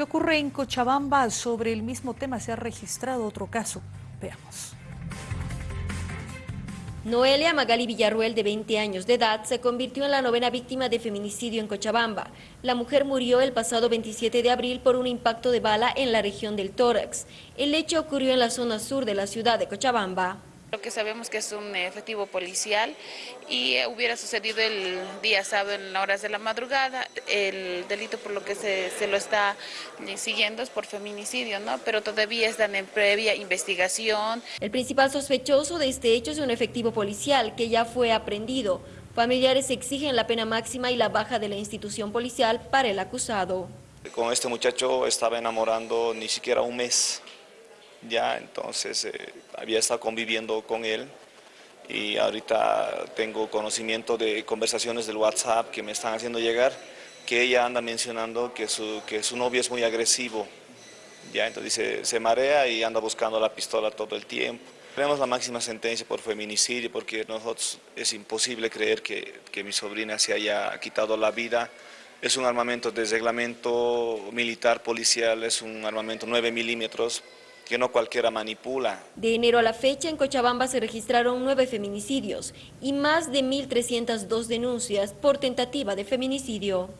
¿Qué ocurre en Cochabamba? Sobre el mismo tema se ha registrado otro caso. Veamos. Noelia Magali Villarruel, de 20 años de edad, se convirtió en la novena víctima de feminicidio en Cochabamba. La mujer murió el pasado 27 de abril por un impacto de bala en la región del tórax. El hecho ocurrió en la zona sur de la ciudad de Cochabamba. Lo que sabemos que es un efectivo policial y eh, hubiera sucedido el día sábado en las horas de la madrugada. El delito por lo que se, se, lo está siguiendo es por feminicidio, ¿no? Pero todavía están en previa investigación. El principal sospechoso de este hecho es un efectivo policial que ya fue aprendido. Familiares exigen la pena máxima y la baja de la institución policial para el acusado. Con este muchacho estaba enamorando ni siquiera un mes ya, entonces eh, había estado conviviendo con él y ahorita tengo conocimiento de conversaciones del WhatsApp que me están haciendo llegar, que ella anda mencionando que su, que su novio es muy agresivo, ya, entonces dice, se marea y anda buscando la pistola todo el tiempo. Tenemos la máxima sentencia por feminicidio porque nosotros es imposible creer que, que mi sobrina se haya quitado la vida. Es un armamento de reglamento militar policial, es un armamento 9 milímetros, que no cualquiera manipula. De enero a la fecha, en Cochabamba se registraron nueve feminicidios y más de 1.302 denuncias por tentativa de feminicidio.